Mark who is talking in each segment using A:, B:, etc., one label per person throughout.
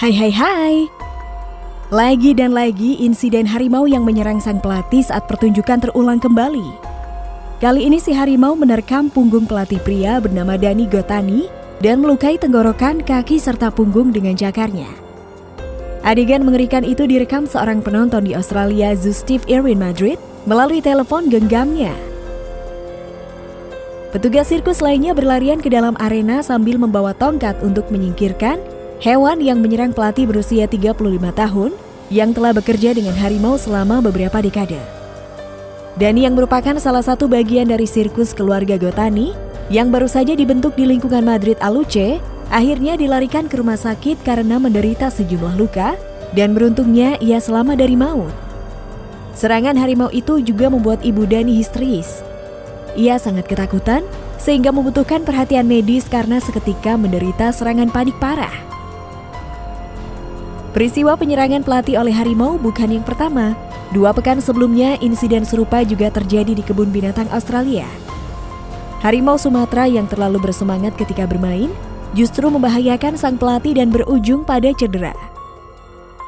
A: Hai hai hai. Lagi dan lagi insiden harimau yang menyerang sang pelatih saat pertunjukan terulang kembali. Kali ini si harimau menerkam punggung pelatih pria bernama Dani Gotani dan melukai tenggorokan, kaki serta punggung dengan jakarnya. Adegan mengerikan itu direkam seorang penonton di Australia, Zoo Steve Irwin Madrid, melalui telepon genggamnya. Petugas sirkus lainnya berlarian ke dalam arena sambil membawa tongkat untuk menyingkirkan hewan yang menyerang pelatih berusia 35 tahun yang telah bekerja dengan harimau selama beberapa dekade. Dani yang merupakan salah satu bagian dari sirkus keluarga Gotani yang baru saja dibentuk di lingkungan Madrid Aluce, akhirnya dilarikan ke rumah sakit karena menderita sejumlah luka dan beruntungnya ia selamat dari maut. Serangan harimau itu juga membuat ibu Dani histeris. Ia sangat ketakutan sehingga membutuhkan perhatian medis karena seketika menderita serangan panik parah. Peristiwa penyerangan pelatih oleh harimau bukan yang pertama. Dua pekan sebelumnya, insiden serupa juga terjadi di kebun binatang Australia. Harimau Sumatera yang terlalu bersemangat ketika bermain justru membahayakan sang pelatih dan berujung pada cedera.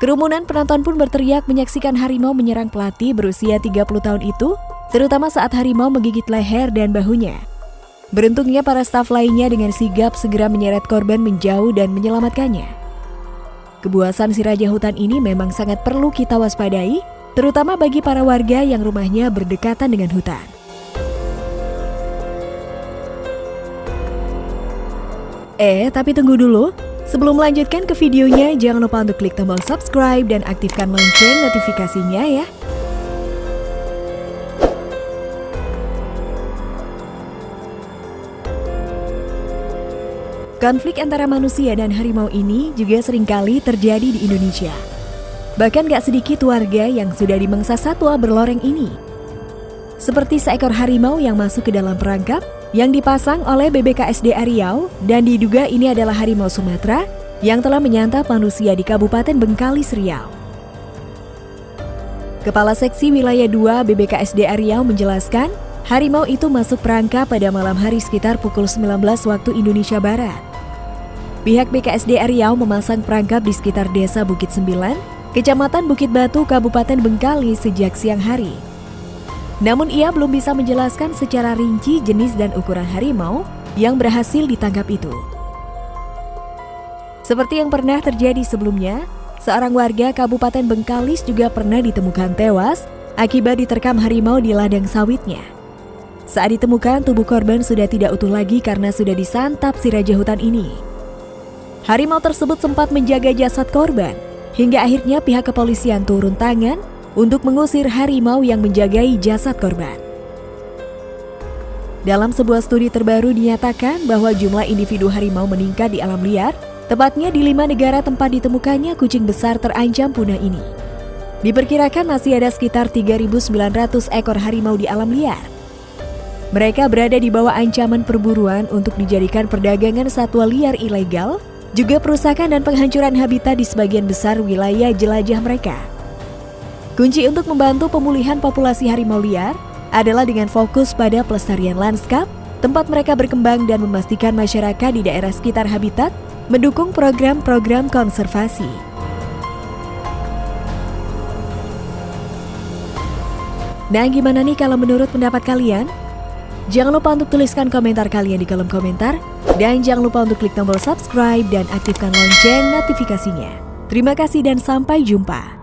A: Kerumunan penonton pun berteriak menyaksikan harimau menyerang pelatih berusia 30 tahun itu, terutama saat harimau menggigit leher dan bahunya. Beruntungnya para staf lainnya dengan sigap segera menyeret korban menjauh dan menyelamatkannya. Kebuasan si raja hutan ini memang sangat perlu kita waspadai, terutama bagi para warga yang rumahnya berdekatan dengan hutan. Eh, tapi tunggu dulu. Sebelum melanjutkan ke videonya, jangan lupa untuk klik tombol subscribe dan aktifkan lonceng notifikasinya ya. Konflik antara manusia dan harimau ini juga sering kali terjadi di Indonesia. Bahkan gak sedikit warga yang sudah dimangsa satwa berloreng ini. Seperti seekor harimau yang masuk ke dalam perangkap yang dipasang oleh BBKSD Riau dan diduga ini adalah harimau Sumatera yang telah menyantap manusia di Kabupaten Bengkalis Riau. Kepala Seksi Wilayah 2 BBKSD Riau menjelaskan, harimau itu masuk perangkap pada malam hari sekitar pukul 19 waktu Indonesia Barat. Pihak BKSD Riau memasang perangkap di sekitar desa Bukit Sembilan, Kecamatan Bukit Batu, Kabupaten Bengkali sejak siang hari. Namun ia belum bisa menjelaskan secara rinci jenis dan ukuran harimau yang berhasil ditangkap itu. Seperti yang pernah terjadi sebelumnya, seorang warga Kabupaten Bengkalis juga pernah ditemukan tewas akibat diterkam harimau di ladang sawitnya. Saat ditemukan, tubuh korban sudah tidak utuh lagi karena sudah disantap si raja hutan ini. Harimau tersebut sempat menjaga jasad korban, hingga akhirnya pihak kepolisian turun tangan untuk mengusir harimau yang menjagai jasad korban. Dalam sebuah studi terbaru dinyatakan bahwa jumlah individu harimau meningkat di alam liar, tepatnya di lima negara tempat ditemukannya kucing besar terancam punah ini. Diperkirakan masih ada sekitar 3.900 ekor harimau di alam liar. Mereka berada di bawah ancaman perburuan untuk dijadikan perdagangan satwa liar ilegal juga perusakan dan penghancuran habitat di sebagian besar wilayah jelajah mereka. Kunci untuk membantu pemulihan populasi harimau liar adalah dengan fokus pada pelestarian lanskap, tempat mereka berkembang dan memastikan masyarakat di daerah sekitar habitat mendukung program-program konservasi. Nah, gimana nih kalau menurut pendapat kalian? Jangan lupa untuk tuliskan komentar kalian di kolom komentar dan jangan lupa untuk klik tombol subscribe dan aktifkan lonceng notifikasinya. Terima kasih dan sampai jumpa.